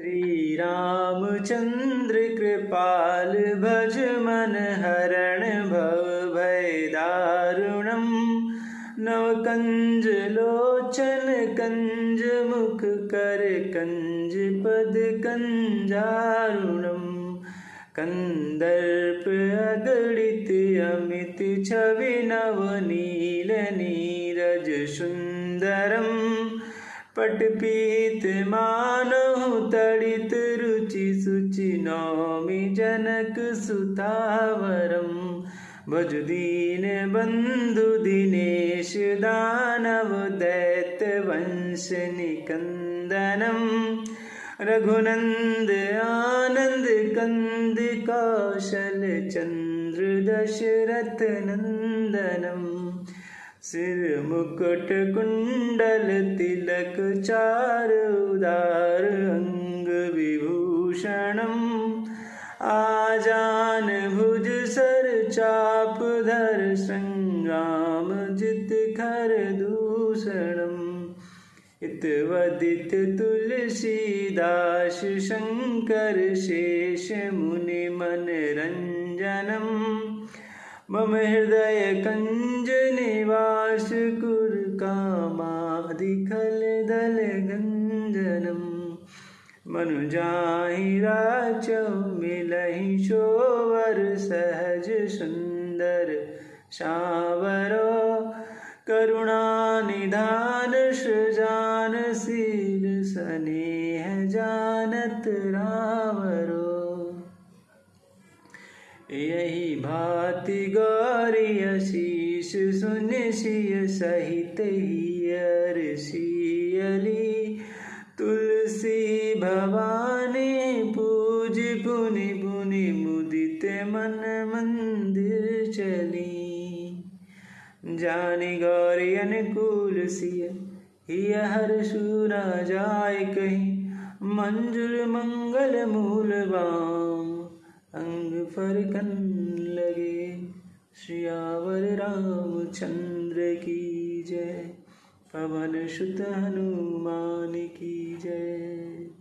श्री रामचंद्र कृपाल भज मन हरण भव भय दारुणम नवकंज लोचन कंज मुख कर कंज पद कंजारुणम कंदर्प अगणित अमित छवि नवनील नीरज सुंदरम पटपीत मानहु तडित रुचि सुचि नामि जनक सुतावरं। भजुदीन बन्धुदिनेश दानवदैतवंशनिकन्दनं रघुनन्द आनन्द कन्द कौशलचन्द्रदशरथनन्दनं सिरमुकुटकुण्डल तिलक चारदार अंग आजान भुज सर चाप धर संग्राम जित खर दूषणम। इतवदित तुलसीदास शंकर शेष मुनि मन रंजनम। मम हृदय कंज निवास कुर कामादिखल दल गंजनम मनु जाहि राचौ मिलहि शोवर सहज सुंदर। शावरो करुणा निधान सृजान शील स्नेह जानत रावरो। यही भाति गौरी शीश सुन सिय सहित हियर सियली तुलसी भवानी पूज पुनि पुनि मुदित मन मंदिर चली। जानी गौरी अनुकूल सिय हर सुना जाय कहीं। मंजुर मंगल मूल बाम, अंग फरकन लगे। श्रियावर रामचंद्र की जय, पवन सुत हनुमान की जय।